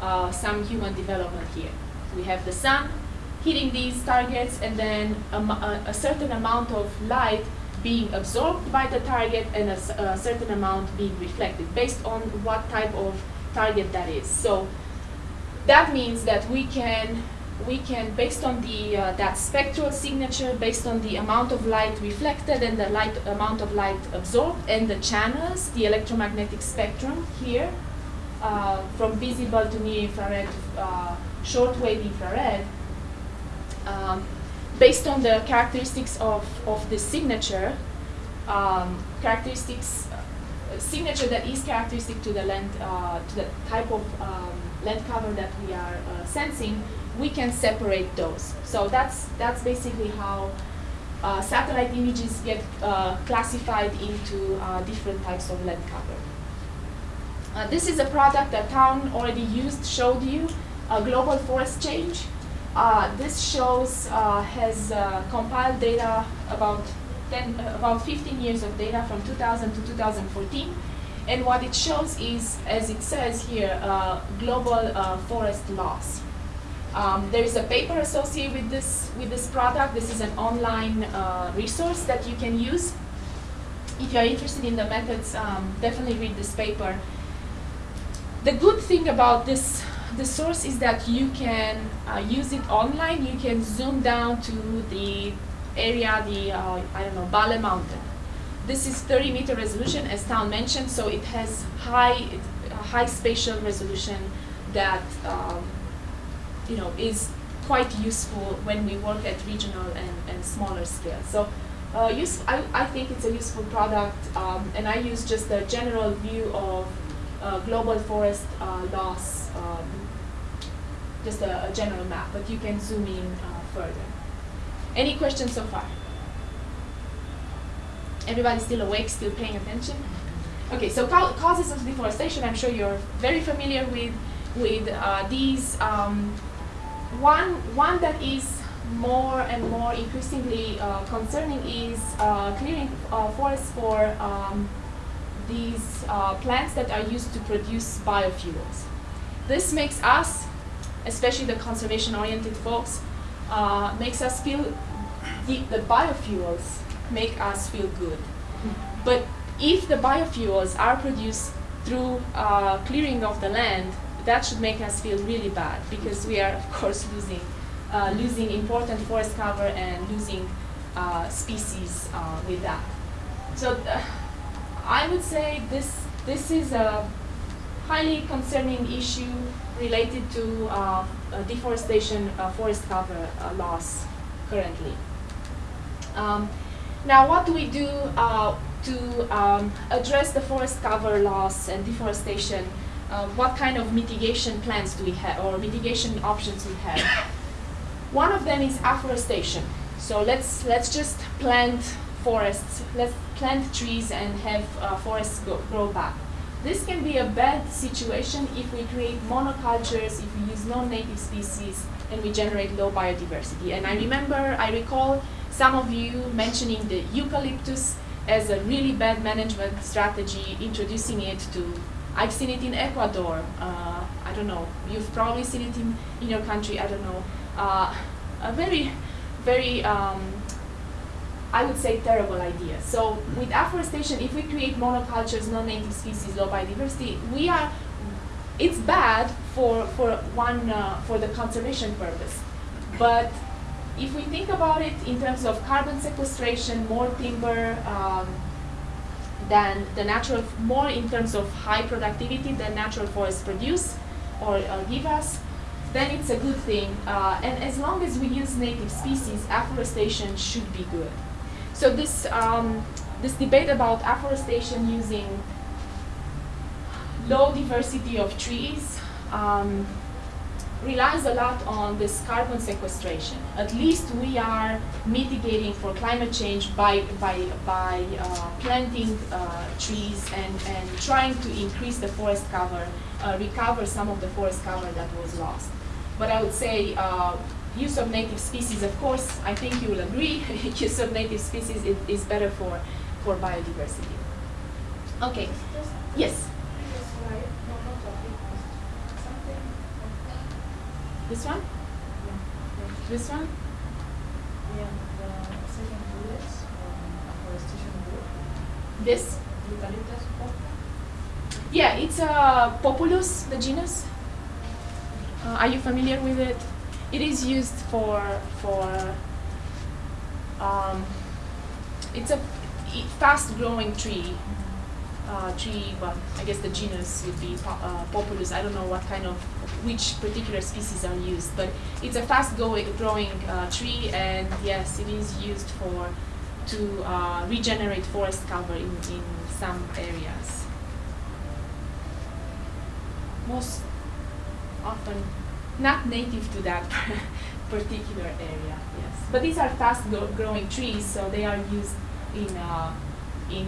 uh, some human development here. We have the sun hitting these targets and then a, a, certain amount of light being absorbed by the target and a, a, certain amount being reflected based on what type of target that is. So that means that we can we can based on the uh, that spectral signature based on the amount of light reflected and the light amount of light absorbed and the channels the electromagnetic spectrum here uh, from visible to near infrared uh, shortwave infrared um, based on the characteristics of, of the signature, um, characteristics, uh, signature that is characteristic to the length, uh, to the type of um, land cover that we are uh, sensing, we can separate those. So that's, that's basically how uh, satellite images get uh, classified into uh, different types of land cover. This is a product that Town already used, showed you, a global forest change. Uh, this shows, uh, has uh, compiled data about 10, uh, about 15 years of data from 2000 to 2014. And what it shows is, as it says here, uh, global uh, forest loss. Um, there is a paper associated with this, with this product. This is an online resource that you can use. If you're interested in the methods, um, definitely read this paper. The good thing about this the source is that you can uh, use it online. You can zoom down to the area, the, uh, I don't know, Bale Mountain. This is 30 meter resolution, as Town mentioned, so it has high, high spatial resolution that, um, you know, is quite useful when we work at regional and, and smaller scale. So uh, use, I, I think it's a useful product, um, and I use just a general view of uh, global forest uh, loss um, just a, a, general map, but you can zoom in uh, further. Any questions so far? Everybody still awake, still paying attention? Okay, so causes of deforestation, I'm sure you're very familiar with, with uh, these. Um, one, one that is more and more increasingly uh, concerning is uh, clearing uh, forests for um, these uh, plants that are used to produce biofuels. This makes us especially the conservation-oriented folks, uh, makes us feel, the, the biofuels make us feel good. But if the biofuels are produced through uh, clearing of the land, that should make us feel really bad because we are, of course, losing, uh, losing important forest cover and losing uh, species uh, with that. So uh, I would say this, this is a highly concerning issue related to uh, deforestation, uh, forest cover uh, loss currently. Um, now, what do we do uh, to um, address the forest cover loss and deforestation? Uh, what kind of mitigation plans do we have, or mitigation options we have? One of them is afforestation. So let's let's just plant forests, let's plant trees and have uh, forests go, grow back. This can be a bad situation if we create monocultures, if we use non-native species, and we generate low biodiversity. And I remember, I recall some of you mentioning the eucalyptus as a really bad management strategy, introducing it to, I've seen it in Ecuador, uh, I don't know, you've probably seen it in, in your country, I don't know. Uh, a very, very um, I would say terrible idea. So with afforestation, if we create monocultures, non-native species, low biodiversity, we are, it's bad for, for one, uh, for the conservation purpose. But if we think about it in terms of carbon sequestration, more timber um, than the natural, more in terms of high productivity than natural forests produce or, or give us, then it's a good thing. Uh, and as long as we use native species, afforestation should be good. So this, um, this debate about afforestation using low diversity of trees um, relies a lot on this carbon sequestration. At least we are mitigating for climate change by, by, by uh, planting uh, trees and, and trying to increase the forest cover, uh, recover some of the forest cover that was lost. But I would say uh, use of native species, of course, I think you will agree, use of native species is, is better for, for biodiversity. Okay, yes? This one? This one? Yeah, the second bullet, afforestation board, This? eucalyptus. Yeah, it's a Populus, the genus. Uh, are you familiar with it? It is used for for. Um, it's a fast-growing tree. Uh, tree, but I guess the genus would be po- uh, Populus. I don't know what kind of which particular species are used, but it's a fast-growing growing uh, tree, and yes, it is used for to uh, regenerate forest cover in, in some areas most often not native to that particular area. Yes, but these are fast-growing trees, so they are used in uh, in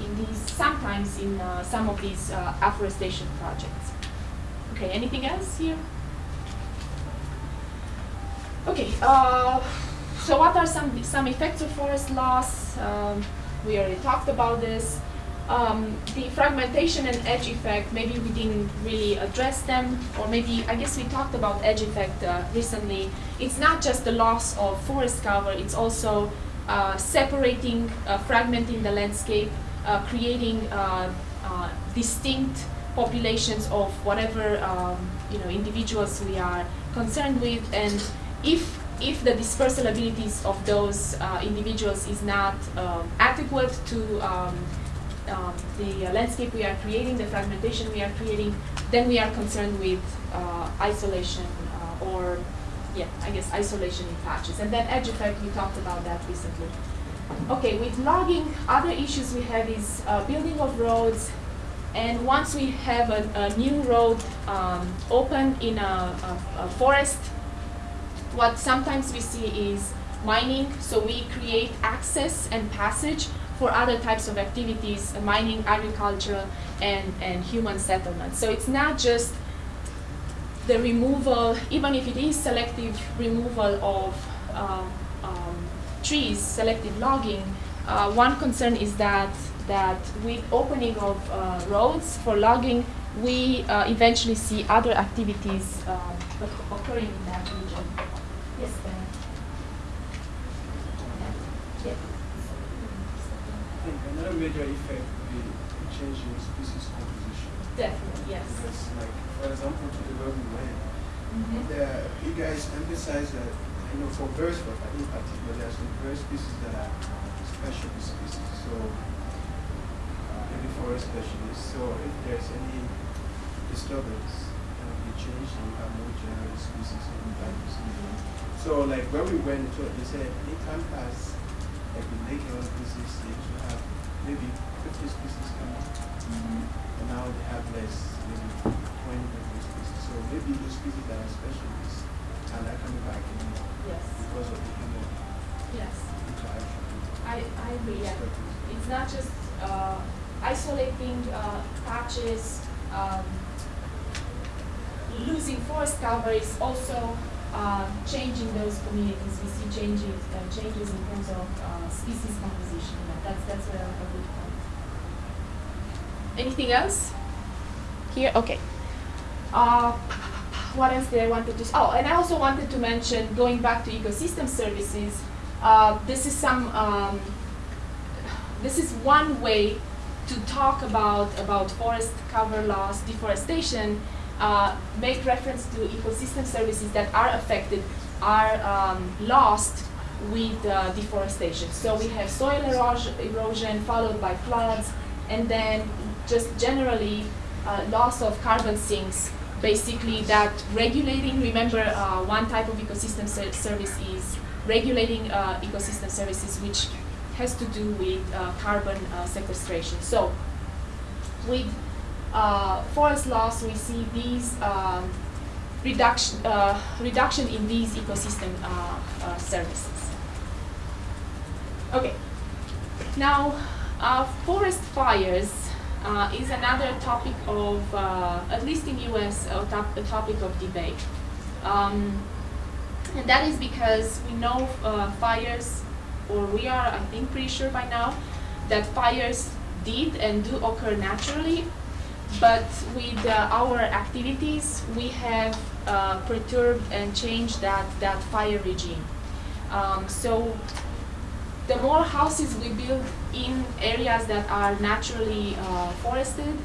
in these sometimes in uh, some of these uh, afforestation projects. Okay, anything else here? Okay, uh, so what are some some effects of forest loss? Um, we already talked about this. Um, the fragmentation and edge effect, maybe we didn't really address them, or maybe, I guess we talked about edge effect uh, recently. It's not just the loss of forest cover, it's also uh, separating, uh, fragmenting the landscape, uh, creating uh, uh, distinct populations of whatever um, you know individuals we are concerned with, and if if the dispersal abilities of those individuals is not um, adequate to um, um, the landscape we are creating, the fragmentation we are creating, then we are concerned with uh, isolation uh, or, yeah, I guess isolation in patches. And then edge effect, we talked about that recently. Okay, with logging, other issues we have is uh, building of roads. And once we have a, a new road um, open in a, a, a forest, what sometimes we see is mining. So we create access and passage for other types of activities, uh, mining, agriculture, and, and human settlement. So it's not just the removal, even if it is selective removal of um, um, trees, selective logging, uh, one concern is that that with opening of uh, roads for logging, we uh, eventually see other activities uh, occurring in that region. Yes, Ben. Another major effect would be changing species composition. Definitely, yes. Because, like, for example, to the urban land, Mm-hmm. the, you guys emphasize that, you know, for birds, but in particular, there are some bird species that are special species. So, maybe forest specialists. So, if there's any disturbance, there will be change and we have more general species in species. So, like, when we went it, they said, in time past, like with Lake Heron species, they used to have maybe 50 species come out. Mm-hmm. And now they have less, maybe 20 of those species. So maybe those species that are specialists are not coming back anymore Yes. because of the human Yes. interaction. I, I agree. Yeah. It's not just uh, isolating uh, patches, um, losing forest cover. is also uh, changing those communities. We see changes uh, changes in terms of uh, species composition. Yeah, that's that's a, a good point. Anything else? Here, okay. Uh, what else did I wanted to? Oh, and I also wanted to mention going back to ecosystem services. Uh, this is some. Um, this is one way to talk about about forest cover loss, deforestation. Uh, make reference to ecosystem services that are affected, are um, lost with uh, deforestation. So we have soil erosion, followed by floods, and then just generally uh, loss of carbon sinks. Basically, that regulating. Remember, uh, one type of ecosystem ser- service is regulating uh, ecosystem services, which has to do with uh, carbon uh, sequestration. So, with forest loss, we see these um, reduction uh, reduction in these ecosystem uh, uh, services. Okay. Now, forest fires is another topic of, at least in U.S., a, top, a topic of debate. Um, and that is because we know uh, fires, or we are, I think, pretty sure by now, that fires did and do occur naturally, but with uh, our activities, we have uh, perturbed and changed that, that fire regime. Um, so the more houses we build in areas that are naturally uh, forested,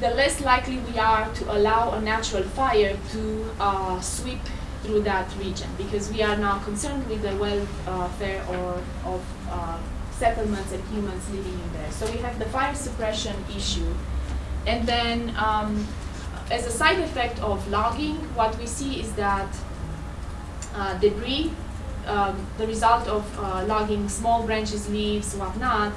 the less likely we are to allow a natural fire to uh, sweep through that region because we are now concerned with the welfare or of uh, settlements and humans living in there. So we have the fire suppression issue. And then um, as a side effect of logging, what we see is that uh, debris, um, the result of uh, logging small branches, leaves, whatnot,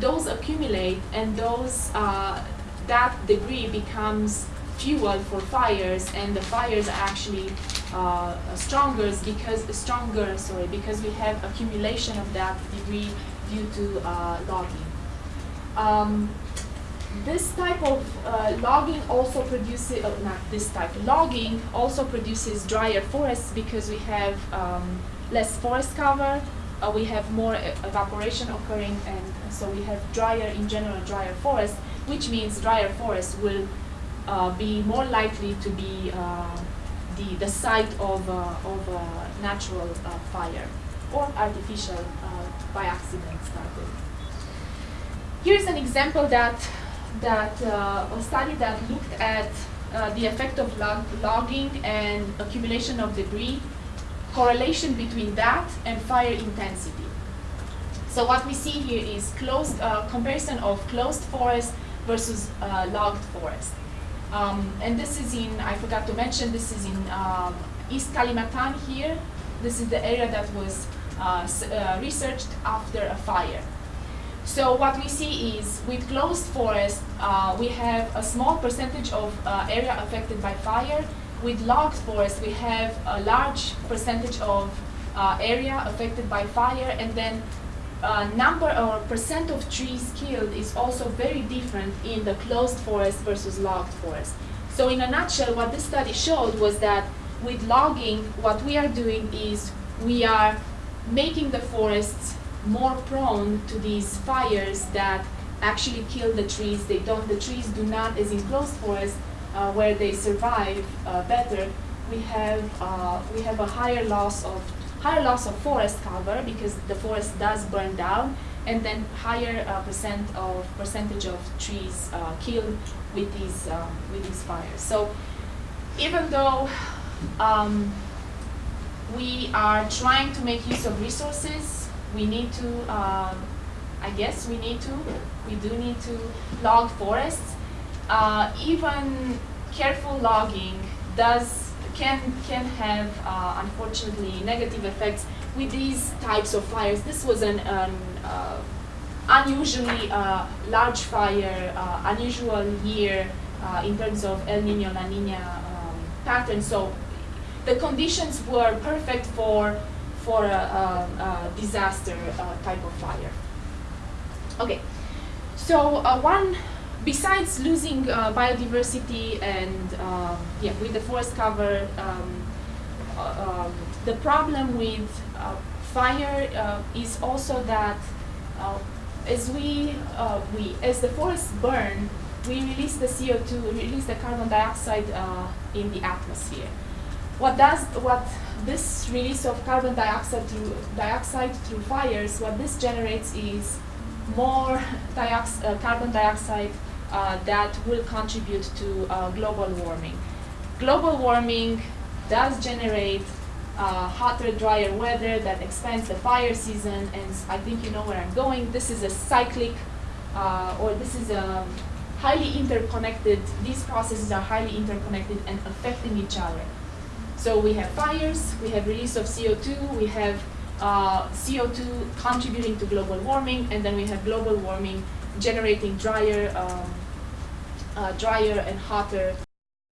those accumulate and those uh, that debris becomes fuel for fires and the fires are actually uh, stronger because stronger sorry because we have accumulation of that debris due to uh, logging. Um, this type of uh, logging also produces, uh, not this type, logging also produces drier forests because we have um, less forest cover, uh, we have more evaporation occurring, and so we have drier, in general, drier forests, which means drier forests will uh, be more likely to be uh, the, the site of, of natural fire or artificial by accident started. Here's an example that that uh, a study that looked at uh, the effect of log logging and accumulation of debris, correlation between that and fire intensity. So what we see here is closed uh, comparison of closed forest versus uh, logged forest. Um, and this is in, I forgot to mention, this is in um, East Kalimantan here. This is the area that was uh, uh, researched after a fire. So what we see is with closed forest, uh, we have a small percentage of uh, area affected by fire. With logged forest, we have a large percentage of uh, area affected by fire, and then uh, number or percent of trees killed is also very different in the closed forest versus logged forest. So in a nutshell, what this study showed was that with logging, what we are doing is we are making the forests more prone to these fires that actually kill the trees. They don't, the trees do not, as in closed forests, uh, where they survive uh, better, we have, uh, we have a higher loss of higher loss of forest cover because the forest does burn down, and then higher uh, percent of percentage of trees uh, killed with these um, with these fires. So even though um, we are trying to make use of resources. We need to, um, I guess we need to, we do need to log forests. Uh, even careful logging does, can, can have, uh, unfortunately, negative effects with these types of fires. This was an, an uh, unusually uh, large fire, uh, unusual year uh, in terms of El Nino, La Nina um, pattern. So the conditions were perfect for for a, a, a disaster uh, type of fire. Okay, so uh, one besides losing uh, biodiversity and um, yeah, with the forest cover, um, uh, um, the problem with uh, fire uh, is also that as we we as the forests burn, we release the CO2, release the carbon dioxide in the atmosphere. What does what this release of carbon dioxide through dioxide through fires? What this generates is more diox uh, carbon dioxide uh, that will contribute to uh, global warming. Global warming does generate uh, hotter, drier weather that expands the fire season, and I think you know where I'm going. This is a cyclic, uh, or this is a highly interconnected. These processes are highly interconnected and affecting each other. So we have fires, we have release of CO2, we have uh, CO2 contributing to global warming, and then we have global warming generating drier, um, uh, drier and hotter